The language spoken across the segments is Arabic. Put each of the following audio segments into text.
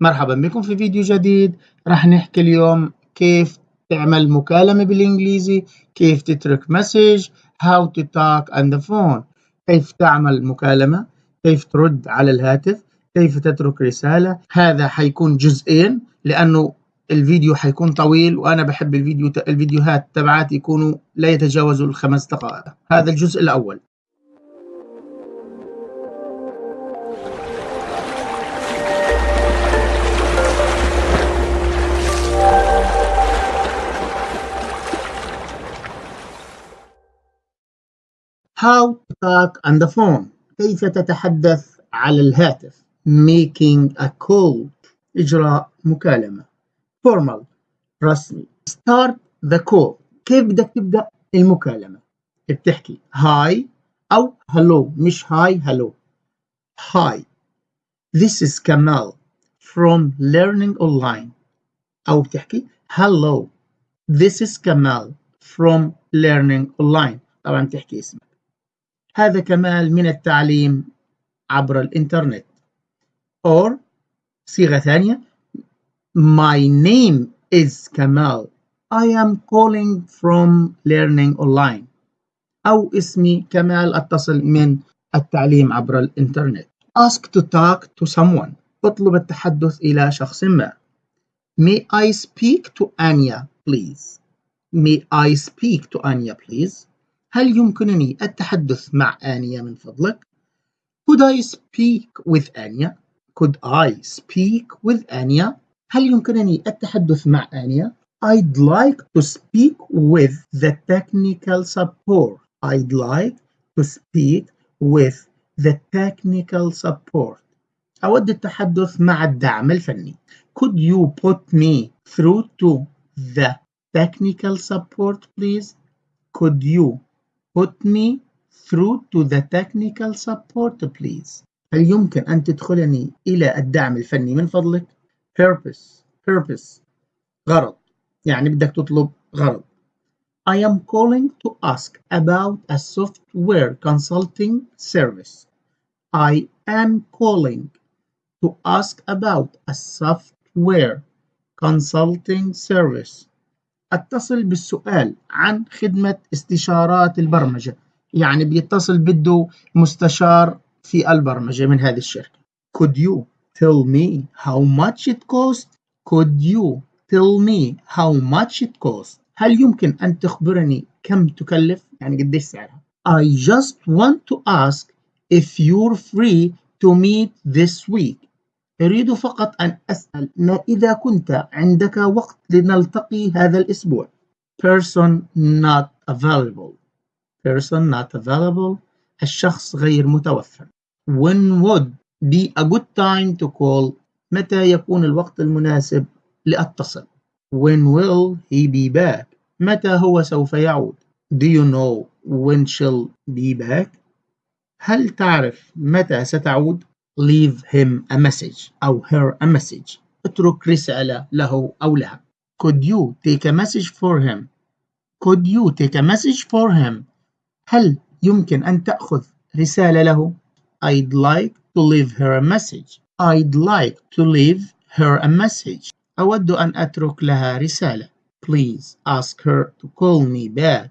مرحبا بكم في فيديو جديد. راح نحكي اليوم كيف تعمل مكالمة بالإنجليزي كيف تترك مسج how to talk on the phone كيف تعمل مكالمة كيف ترد على الهاتف كيف تترك رسالة. هذا حيكون جزئين لأنه الفيديو حيكون طويل وأنا بحب الفيديو الفيديوهات تبعاتي يكونوا لا يتجاوزوا الخمس دقائق. هذا الجزء الأول. How to talk on the phone كيف تتحدث على الهاتف making a call إجراء مكالمة formal رسمي start the call كيف بدك تبدأ المكالمة بتحكي hi أو hello مش hi hello hi this is Kamal from learning online أو بتحكي hello this is Kamal from learning online طبعا تحكي اسمك هذا كمال من التعليم عبر الإنترنت or صيغة ثانية My name is Kamal I am calling from learning online أو اسمي كمال أتصل من التعليم عبر الإنترنت Ask to talk to someone اطلب التحدث إلى شخص ما May I speak to Anya please May I speak to Anya please هل يمكنني التحدث مع آنيا من فضلك؟ Could I speak with Anya? Could I speak with Anya? هل يمكنني التحدث مع آنيا؟ I'd like to speak with the technical support. I'd like to speak with the technical support. أود التحدث مع الدعم الفني. Could you put me through to the technical support please? Could you Put me through to the technical support please. هل يمكن أن تدخلني إلى الدعم الفني من فضلك؟ Purpose purpose غرض يعني بدك تطلب غرض. I am calling to ask about a software consulting service. I am calling to ask about a software consulting service. أتصل بالسؤال عن خدمة استشارات البرمجة يعني بيتصل بده مستشار في البرمجة من هذه الشركة Could you tell me how much it costs? Could you tell me how much it costs? هل يمكن أن تخبرني كم تكلف؟ يعني قديش سعرها؟ I just want to ask if you're free to meet this week. أريد فقط أن أسأل ما إذا كنت عندك وقت لنلتقي هذا الأسبوع؟ Person not available. Person not available. الشخص غير متوفر. When would be a good time to call. متى يكون الوقت المناسب لأتصل؟ When will he be back? متى هو سوف يعود؟ Do you know when she'll be back? هل تعرف متى ستعود؟ Leave him a message أو her a message اترك رسالة له أو لها could you take a message for him could you take a message for him هل يمكن أن تأخذ رسالة له I'd like to leave her a message I'd like to leave her a message أود أن أترك لها رسالة Please ask her to call me back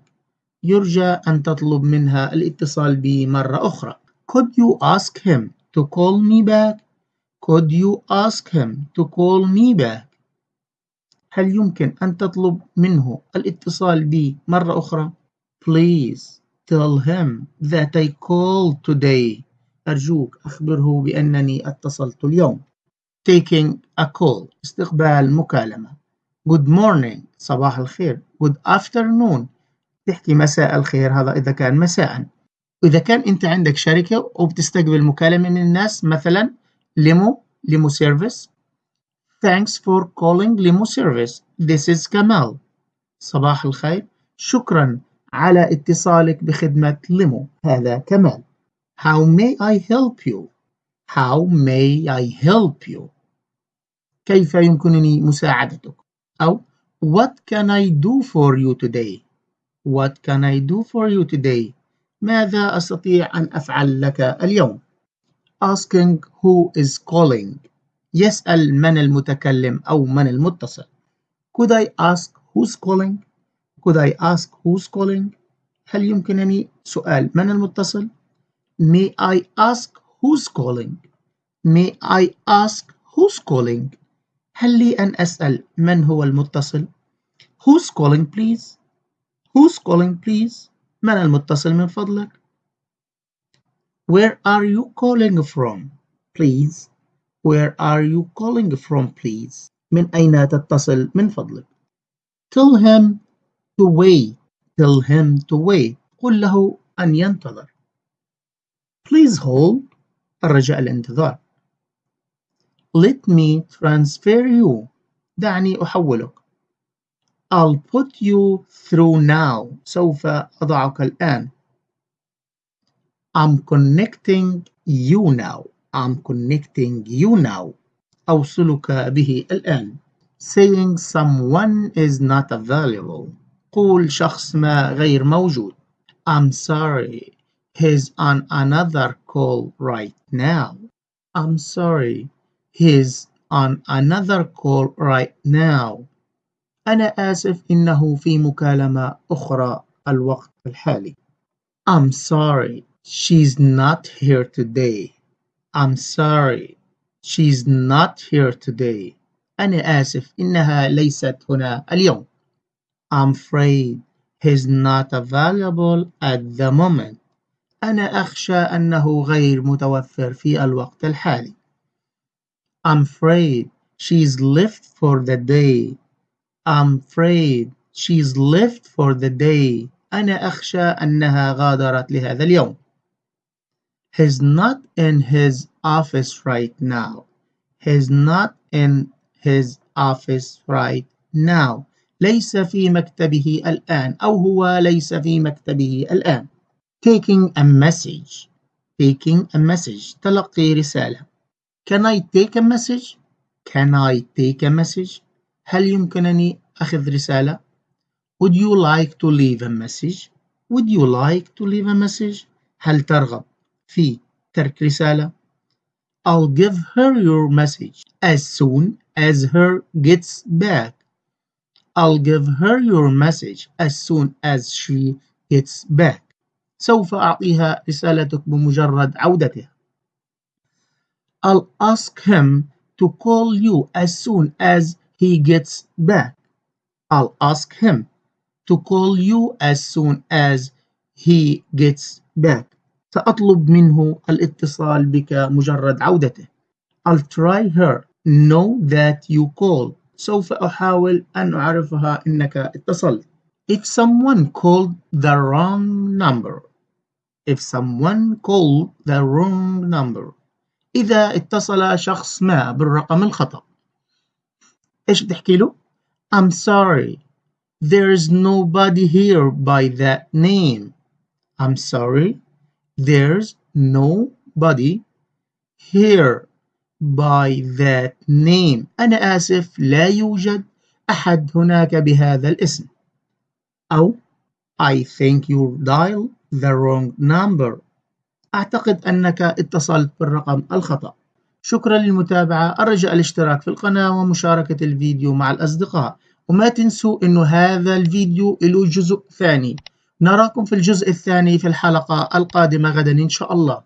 يرجى أن تطلب منها الاتصال بي مرة أخرى Could you ask him to call me back? Could you ask him to call me back? هل يمكن أن تطلب منه الاتصال بي مرة أخرى؟ Please tell him that I called today. أرجوك أخبره بأنني اتصلت اليوم. Taking a call استقبال مكالمة. Good morning صباح الخير. Good afternoon تحكي مساء الخير هذا إذا كان مساء. وإذا كان أنت عندك شركة وبتستقبل مكالمة من الناس مثلا limo limo service Thanks for calling limo service This is كمال صباح الخير شكرا على اتصالك بخدمة limo هذا كمال How may I help you? How may I help you? كيف يمكنني مساعدتك؟ أو What can I do for you today? What can I do for you today? ماذا أستطيع أن أفعل لك اليوم؟ Asking who is calling يسأل من المتكلم أو من المتصل Could I ask who's calling? Could I ask who's calling? هل يمكنني سؤال من المتصل؟ May I ask who's calling? May I ask who's calling? هل لي أن أسأل من هو المتصل؟ Who's calling please? Who's calling please? من المتصل من فضلك؟ Where are you calling from? Please. Where are you calling from please? من أين تتصل من فضلك؟ Tell him to wait. Tell him to wait. قل له أن ينتظر. Please hold. الرجاء الانتظار. Let me transfer you. دعني أحولك. I'll put you through now. سوف أضعك الآن. I'm connecting you now. I'm connecting you now. أوصلك به الآن. Saying someone is not available. قول شخص ما غير موجود. I'm sorry. He's on another call right now. I'm sorry. He's on another call right now. أنا آسف إنه في مكالمة أخرى الوقت الحالي. I'm sorry. She's not here today. I'm sorry. She's not here today. أنا آسف إنها ليست هنا اليوم. I'm afraid he's not available at the moment. أنا أخشى أنه غير متوفر في الوقت الحالي. I'm afraid she's left for the day. I'm afraid she's left for the day. أنا أخشى أنها غادرت لهذا اليوم. He's not in his office right now. He's not in his office right now. ليس في مكتبه الآن أو هو ليس في مكتبه الآن. Taking a message. Taking a message. تلقي رسالة. Can I take a message? Can I take a message? هل يمكنني أخذ رسالة؟ Would you like to leave a message? Would you like to leave a message? هل ترغب في ترك رسالة I'll give her your message as soon as her gets back I'll give her your message as soon as she gets back سوف أعطيها رسالتك بمجرد عودتها I'll ask him to call you as soon as he gets back I'll ask him to call you as soon as he gets back سأطلب منه الاتصال بك مجرد عودته. I'll try her know that you called. سوف أحاول أن أعرفها إنك اتصلت. If someone called the wrong number. If someone called the wrong number. إذا اتصل شخص ما بالرقم الخطأ. إيش بتحكي له؟ I'm sorry. There's nobody here by that name. I'm sorry. There's nobody here by that name. أنا آسف لا يوجد أحد هناك بهذا الاسم. أو I think you dialed the wrong number. أعتقد أنك اتصلت بالرقم الخطأ. شكرا للمتابعة أرجى الاشتراك في القناة ومشاركة الفيديو مع الأصدقاء. وما تنسوا أنه هذا الفيديو له جزء ثاني. نراكم في الجزء الثاني في الحلقة القادمة غدا إن شاء الله.